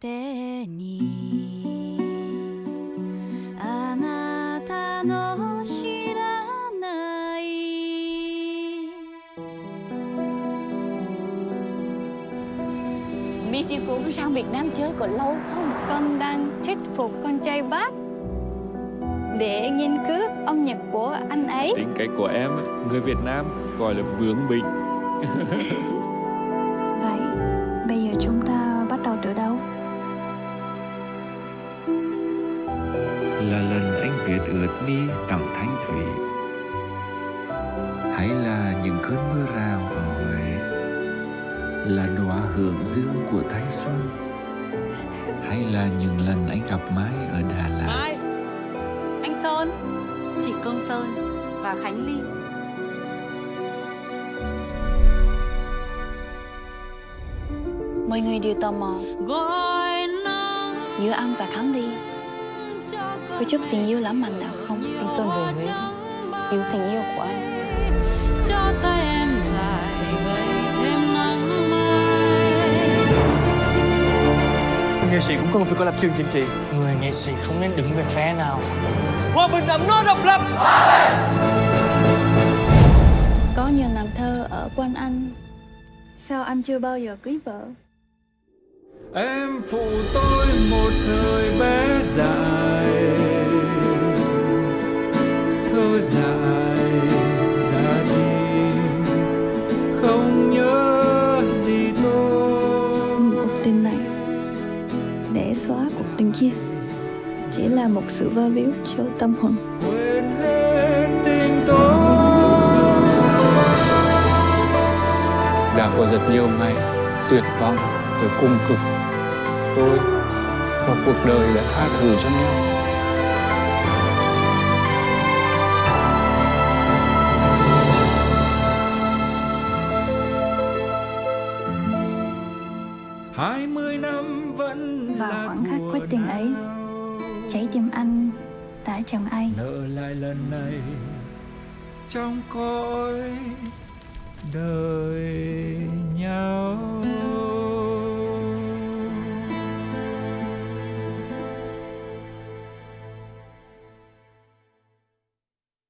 てに。あなたの知らない。Michi cũng sang Việt Nam chơi còn lâu không? Con đang thuyết phục con trai bác. Để nghiên cứu âm nhạc của anh ấy. Tính cách của em, người Việt Nam gọi là bướng bỉnh. Vậy, bây giờ chúng ta viết ướt mi tặng thanh thủy. Hay là những cơn mưa rào ở Huế là đóa hưởng dương của thanh xuân. Hay là những lần anh gặp Mai ở Đà Lạt. Anh Sơn, chị Cương Sơn và Khánh Ly. Mọi người đều tò mò. Giữa anh và Khánh Ly có chút tình yêu lãng mạn nào không? Anh Sơn về Huế Cứu tình yêu của anh cho tay em dài vây thêm nắng mai. Nghệ sĩ cũng cần phải có lập trường chính trị Người nghệ sĩ không nên đứng về phe nào Hòa bình ấm no độc lập Có nhiều nàng thơ ở quanh anh. Sao anh chưa bao giờ cưới vợ? Em phụ tôi một thời bé dài để xóa cuộc tình kia. Chỉ là một sự vơ víu cho tâm hồn. Quên hết tình tôi. Đã có rất nhiều ngày tuyệt vọng tôi cung cực. Tôi và cuộc đời đã tha thứ cho nhau Vào là khoảnh khắc quyết định ấy. Trái tim anh đã chẳng ai nợ lại lần này trong cõi đời